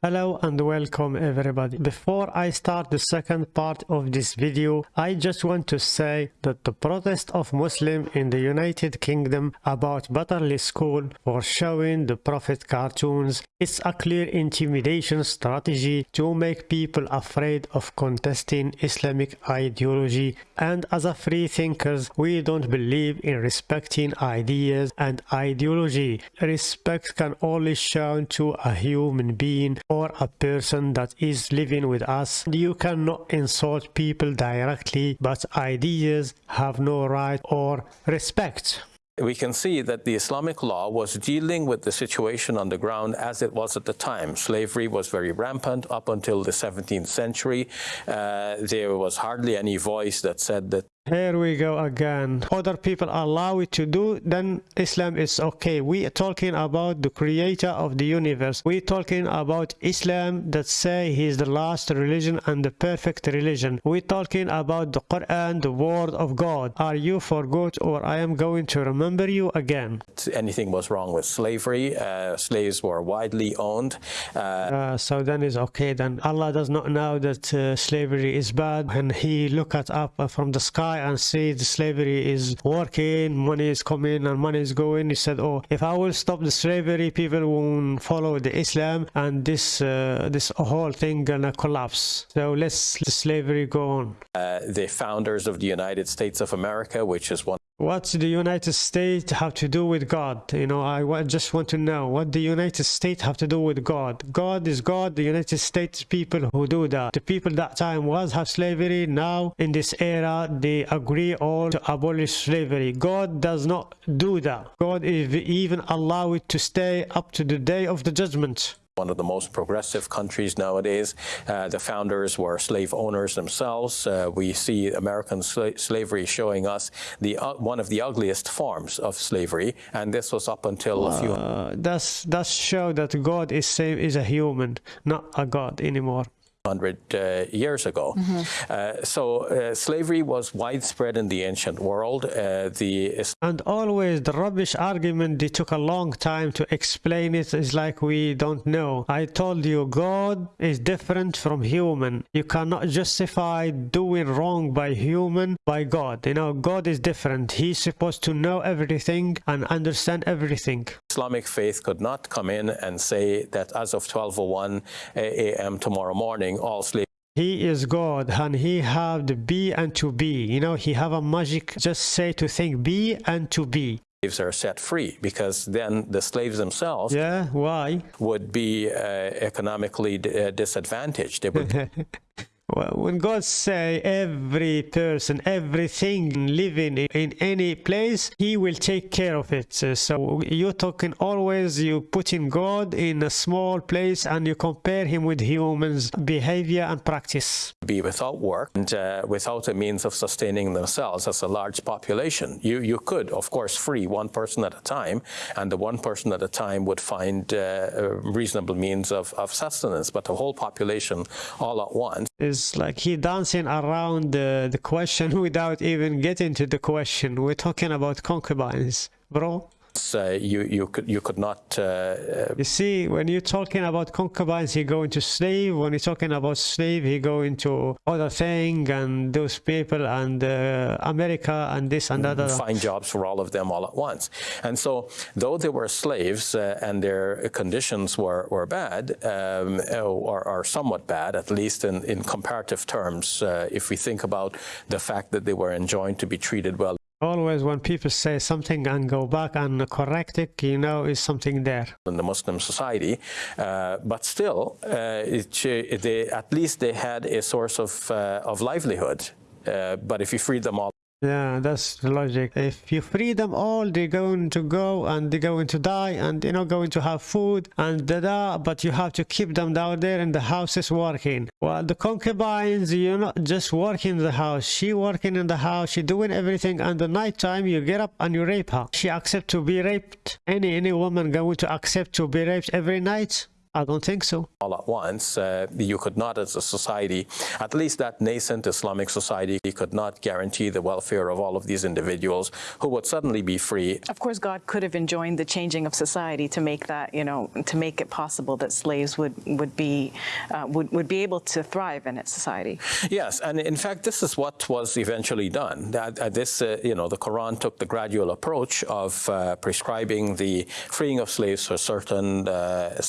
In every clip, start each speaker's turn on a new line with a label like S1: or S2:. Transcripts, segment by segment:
S1: Hello and welcome everybody. Before I start the second part of this video, I just want to say that the protest of Muslims in the United Kingdom about Batley School for showing the Prophet cartoons is a clear intimidation strategy to make people afraid of contesting Islamic ideology and as a free thinkers we don't believe in respecting ideas and ideology. Respect can only shown to a human being or a person that is living with us. You cannot insult people directly, but ideas have no right or respect
S2: we can see that the Islamic law was dealing with the situation on the ground as it was at the time. Slavery was very rampant up until the 17th century. Uh, there was hardly any voice that said that
S1: here we go again. Other people allow it to do, then Islam is okay. We are talking about the creator of the universe. We are talking about Islam that say he is the last religion and the perfect religion. We are talking about the Quran, the word of God. Are you for good or I am going to remember you again?
S2: Anything was wrong with slavery. Uh, slaves were widely owned.
S1: Uh, uh, so then is okay. Then Allah does not know that uh, slavery is bad and he look at up from the sky and see the slavery is working, money is coming and money is going. He said, oh, if I will stop the slavery, people won't follow the Islam and this uh, this whole thing gonna collapse. So let's the slavery go on.
S2: Uh, the founders of the United States of America, which is one
S1: What's the United States have to do with God? You know, I just want to know what the United States have to do with God. God is God. The United States people who do that. The people that time was have slavery. Now in this era, they agree all to abolish slavery. God does not do that. God even allow it to stay up to the day of the judgment
S2: one of the most progressive countries nowadays. Uh, the founders were slave owners themselves. Uh, we see American sla slavery showing us the uh, one of the ugliest forms of slavery, and this was up until a few.
S1: That's that's show that God is same is a human, not a God anymore
S2: hundred uh, years ago. Mm -hmm. uh, so uh, slavery was widespread in the ancient world. Uh, the
S1: and always the rubbish argument they took a long time to explain it is like we don't know. I told you God is different from human. You cannot justify doing wrong by human by God. You know God is different. He's supposed to know everything and understand everything.
S2: Islamic faith could not come in and say that as of 12:01 a.m. tomorrow morning all slaves
S1: he is God and he have the be and to be. You know, he have a magic just say to think be and to be.
S2: Slaves are set free because then the slaves themselves
S1: yeah why
S2: would be uh, economically uh, disadvantaged they would
S1: Well, when God say every person, everything living in any place, He will take care of it. So you're talking always, you put in God in a small place and you compare Him with humans' behavior and practice.
S2: Be without work and uh, without a means of sustaining themselves as a large population. You, you could, of course, free one person at a time, and the one person at a time would find uh, reasonable means of, of sustenance, but the whole population all at once
S1: is is like he dancing around the, the question without even getting to the question. We're talking about concubines, bro
S2: uh, you you could you could not. Uh,
S1: uh, you see, when you're talking about concubines, he go into slave. When you're talking about slave, he go into other thing and those people and uh, America and this and that.
S2: Find jobs for all of them all at once. And so, though they were slaves uh, and their conditions were were bad um, or, or somewhat bad, at least in in comparative terms, uh, if we think about the fact that they were enjoined to be treated well
S1: Always when people say something and go back and correct it, you know, is something there.
S2: In the Muslim society, uh, but still, uh, it, they, at least they had a source of, uh, of livelihood. Uh, but if you free them all
S1: yeah, that's the logic. If you free them all, they're going to go and they're going to die and they're not going to have food and da da, but you have to keep them down there in the houses working. Well, the concubines, you're not just working in the house. She working in the house, she doing everything and the night time you get up and you rape her. She accept to be raped. Any any woman going to accept to be raped every night? I don't think so.
S2: all at once. Uh, you could not, as a society, at least that nascent Islamic society, could not guarantee the welfare of all of these individuals who would suddenly be free.
S3: Of course, God could have enjoined the changing of society to make that, you know, to make it possible that slaves would would be uh, would would be able to thrive in its society.
S2: Yes, and in fact, this is what was eventually done. That uh, this, uh, you know, the Quran took the gradual approach of uh, prescribing the freeing of slaves for certain uh,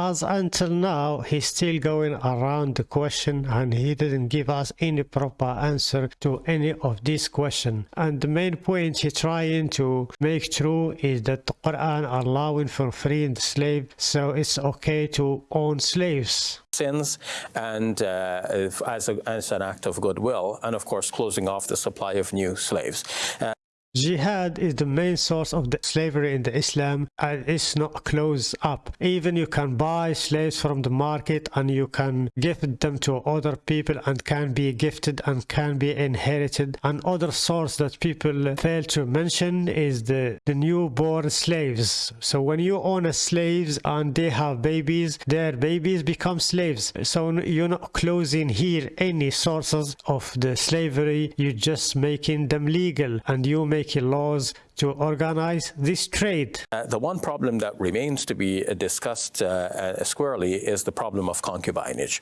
S1: As until now, he's still going around the question and he didn't give us any proper answer to any of these questions. And the main point he's trying to make true is that the Quran allowing for freeing the slave, so it's okay to own slaves.
S2: sins and uh, as, a, as an act of goodwill, and of course, closing off the supply of new slaves. Uh,
S1: Jihad is the main source of the slavery in the Islam and it's not closed up. Even you can buy slaves from the market and you can gift them to other people and can be gifted and can be inherited. And other source that people fail to mention is the, the newborn slaves. So when you own a slaves and they have babies, their babies become slaves. So you're not closing here any sources of the slavery, you're just making them legal and you making laws to organize this trade.
S2: Uh, the one problem that remains to be discussed uh, uh, squarely is the problem of concubinage,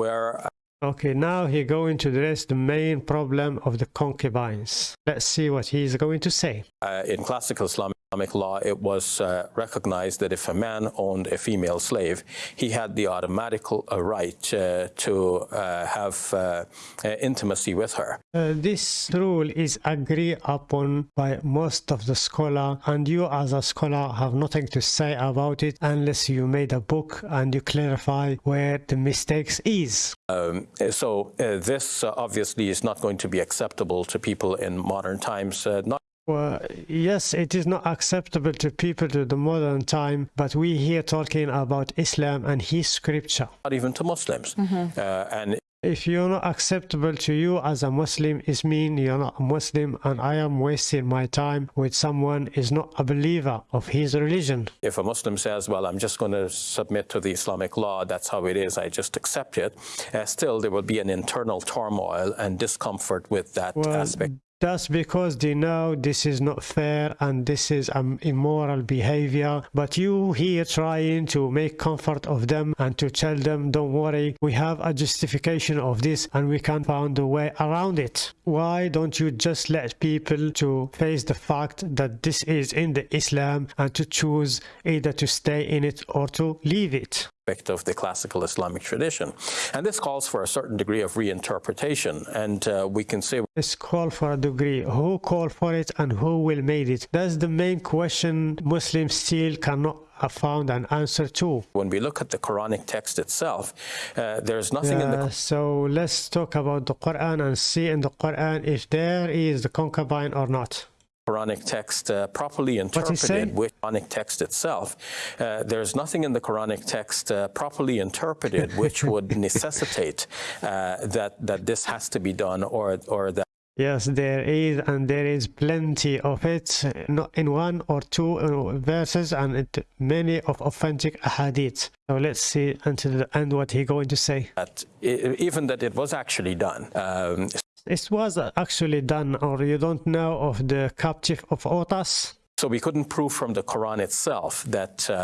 S2: where uh,
S1: Okay, now he's going to address the main problem of the concubines. Let's see what he's going to say.
S2: uh, in classical Islamic law, it was uh, recognized that if a man owned a female slave, he had the automatic uh, right uh, to uh, have uh, uh, intimacy with her.
S1: This rule is agreed upon by most of the scholar and you as a scholar have nothing to say about it unless you made a book and you clarify where the mistakes is.
S2: Um, so uh, this uh, obviously is not going to be acceptable to people in modern times, uh, not
S1: Well, yes, it is not acceptable to people to the modern time, but we here talking about Islam and his scripture.
S2: not even to Muslims. Uh, and
S1: If you're not acceptable to you as a Muslim, it mean you're not a Muslim and I am wasting my time with someone is not a believer of his religion.
S2: if a Muslim says, well, I'm just going to submit to the Islamic law, that's how it is, I just accept it, uh, still there will be an internal turmoil and discomfort with that
S1: Well,
S2: aspect.
S1: That's because they know this is not fair and this is um, immoral behavior. But you here trying to make comfort of them and to tell them, don't worry, we have a justification of this and we can find a way around it. Why don't you just let people to face the fact that this is in the Islam and to choose either to stay in it or to leave it?
S2: Aspect of the classical Islamic tradition. And this calls for a certain degree of reinterpretation. And uh, we can say
S1: Let's call for a degree. Who called for it and who will made it? That's the main question Muslims still cannot have found an answer to.
S2: when we look at the Quranic text itself, uh, there's nothing in the
S1: so let's talk about the Quran and see in the Quran if there is the concubine or not.
S2: Quranic text uh, properly interpreted, which Quranic text itself, uh, there's nothing in the Quranic text uh, properly interpreted which would necessitate uh, that that this has to be done or or that
S1: Yes, there is, and there is plenty of it, not in one or two uh, verses, and it, many of authentic hadiths. So let's see until the end what he going to say.
S2: that even that it was actually done. Um,
S1: It was actually done, or you don't know of the captive of Otas?
S2: so we couldn't prove from the Quran itself that uh,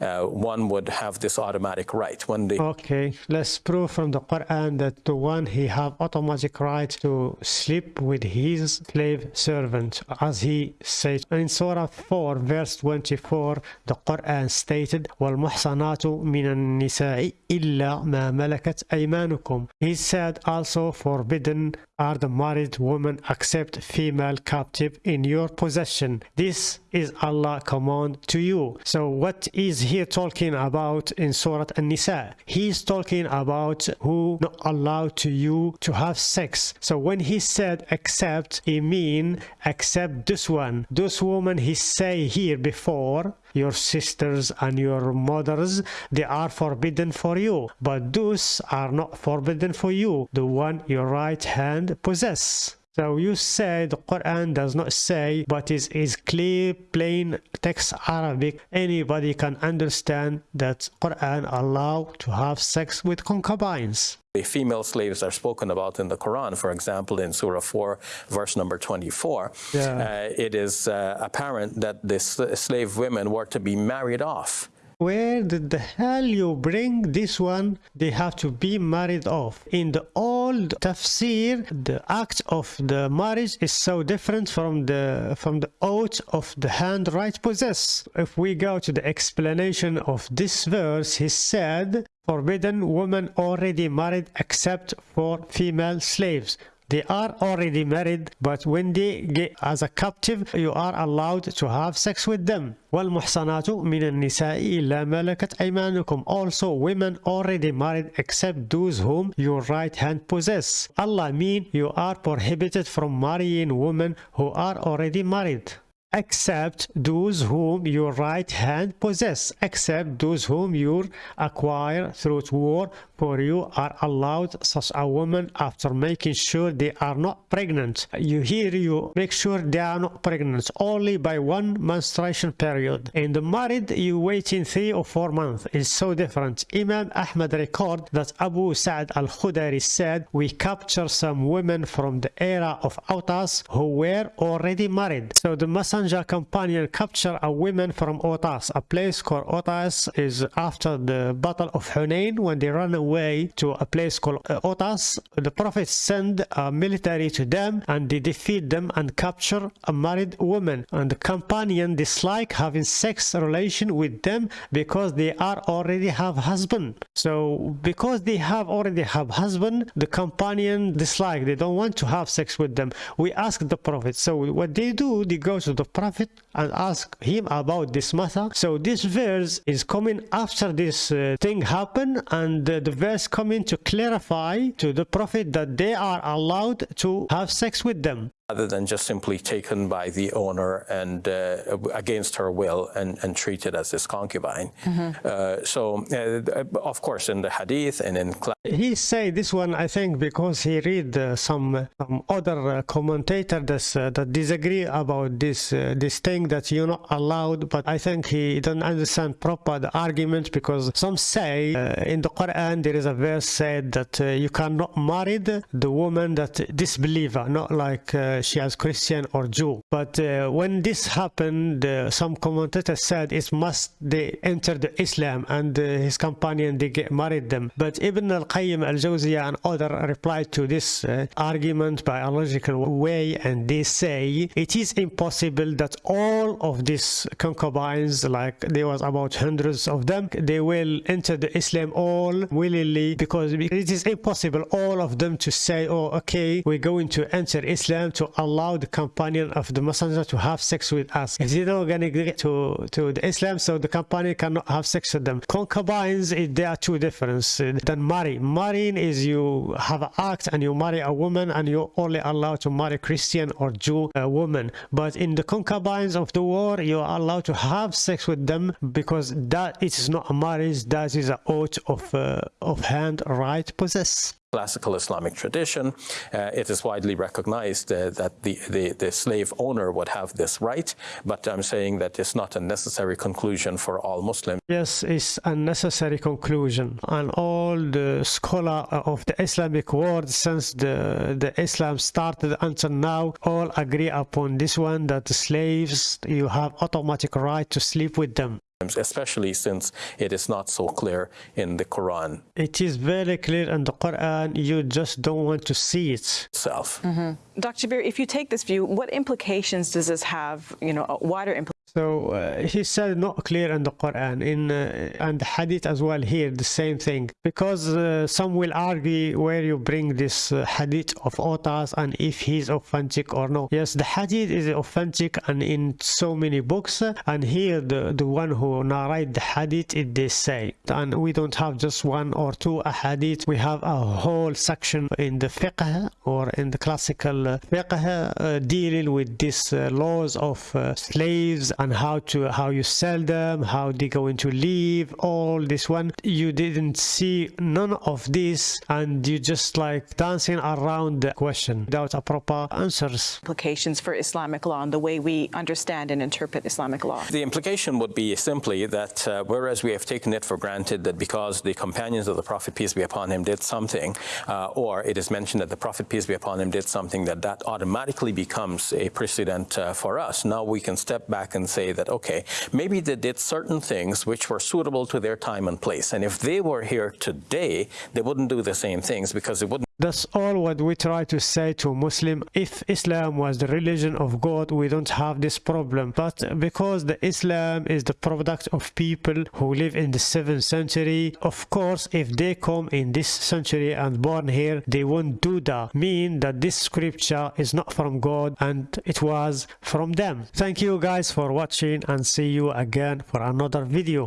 S2: uh, one would have this automatic right when the
S1: Okay, let's prove from the Quran that the one he have automatic right to sleep with his slave servant, as he said in Surah 4, verse 24. The Quran stated, "والمحصنات من النساء إلا ما ملكت أيمانكم." He said also, "Forbidden are the married women except female captive in your possession." This is Allah command to you. So what is he talking about in Surah An-Nisa? He's talking about who not allowed to you to have sex. So when he said except, he mean except this one. Those women he say here before your sisters and your mothers they are forbidden for you but those are not forbidden for you the one your right hand possess So you say the Quran does not say, but is is clear, plain text Arabic. Anybody can understand that Quran allow to have sex with concubines.
S2: The female slaves are spoken about in the Quran, for example, in Surah 4, verse number 24.
S1: Yeah.
S2: Uh, it is uh, apparent that the slave women were to be married off
S1: where did the hell you bring this one? They have to be married off. In the old tafsir, the act of the marriage is so different from the from the oath of the hand right possess. If we go to the explanation of this verse, he said, forbidden women already married except for female slaves they are already married but when they get as a captive you are allowed to have sex with them والمحصنات من النساء إلا ملكت أيمانكم also women already married except those whom your right hand possess Allah mean you are prohibited from marrying women who are already married except those whom your right hand possess, except those whom you acquire through war, for you are allowed such a woman after making sure they are not pregnant. You hear you make sure they are not pregnant only by one menstruation period. In the married, you wait in three or four months. It's so different. Imam Ahmad record that Abu Sa'd al-Khudari said, we capture some women from the era of Autas who were already married. So the Messenger companion capture a woman from Otas. A place called Otas is after the battle of Hunain when they run away to a place called uh, Otas. The Prophet send a military to them and they defeat them and capture a married woman. And the companion dislike having sex relation with them because they are already have husband. So because they have already have husband, the companion dislike. They don't want to have sex with them. We ask the Prophet. So what they do, they go to the prophet and ask him about this matter so this verse is coming after this uh, thing happened and uh, the verse coming to clarify to the prophet that they are allowed to have sex with them
S2: rather than just simply taken by the owner and uh, against her will and, and, treated as his concubine. Mm -hmm. uh, so, uh, of course, in the hadith and in
S1: he say this one, I think, because he read uh, some some other uh, commentator that's, uh, that disagree about this this thing that you're not allowed. But I think he don't understand proper the argument because some say in the Quran there is a verse said that you cannot marry the woman that disbeliever, not like she as Christian or Jew. But uh, when this happened, uh, some commentators said it must they enter the Islam and uh, his companion they get married them. But Ibn al-Qayyim al-Jawziyah and other replied to this uh, argument by a logical way and they say it is impossible that all of these concubines, like there was about hundreds of them, they will enter the Islam all willingly because it is impossible all of them to say, oh, okay, we're going to enter Islam to allow the companion of the messenger to have sex with us. If to get to, to the Islam, so the companion cannot have sex with them. Concubines, there are two differences than marry. Marrying is you have an act and you marry a woman and you're only allowed to marry Christian or Jew uh, woman. But in the concubines of the war, you are allowed to have sex with them because that it is not a marriage, that is an oath of, uh, of hand right possess
S2: classical Islamic tradition, uh, it is widely recognized uh, that the, the, the, slave owner would have this right, but I'm saying that it's not a necessary conclusion for all Muslims.
S1: Yes, it's a necessary conclusion. And all the scholar of the Islamic world since the, the Islam started until now all agree upon this one that slaves, you have automatic right to sleep with them
S2: especially since it is not so clear in the Quran.
S1: It is very clear in the Quran, you just don't want to see it.
S2: Self.
S3: Mm -hmm. Dr. Shabir, if you take this view, what implications does this have, you know, wider implications?
S1: So uh, he said not clear in the Quran, in uh, and Hadith as well here the same thing. Because uh, some will argue where you bring this uh, Hadith of Otas and if he's authentic or no. Yes, the Hadith is authentic and in so many books and here the the one who narrate the Hadith it they say and we don't have just one or two Hadith. We have a whole section in the fiqh or in the classical fiqh uh, dealing with these uh, laws of slaves and how to how you sell them how they going to leave all this one you didn't see none of this and you just like dancing around the question without a proper answers
S3: Implications for Islamic law and the way we understand and interpret Islamic law.
S2: The implication would be simply that uh, whereas we have taken it for granted that because the companions of the Prophet, peace be upon him, did something, uh, or it is mentioned that the Prophet, peace be upon him, did something, that that automatically becomes a precedent uh, for us. Now we can step back and say that, okay, maybe they did certain things which were suitable to their time and place. And if they were here today, they wouldn't do the same things because it wouldn't
S1: That's all what we try to say to Muslim. If Islam was the religion of God, we don't have this problem. But because the Islam is the product of people who live in the 7th century, of course, if they come in this century and born here, they won't do that. Mean that this scripture is not from God and it was from them. Thank you guys for watching and see you again for another video.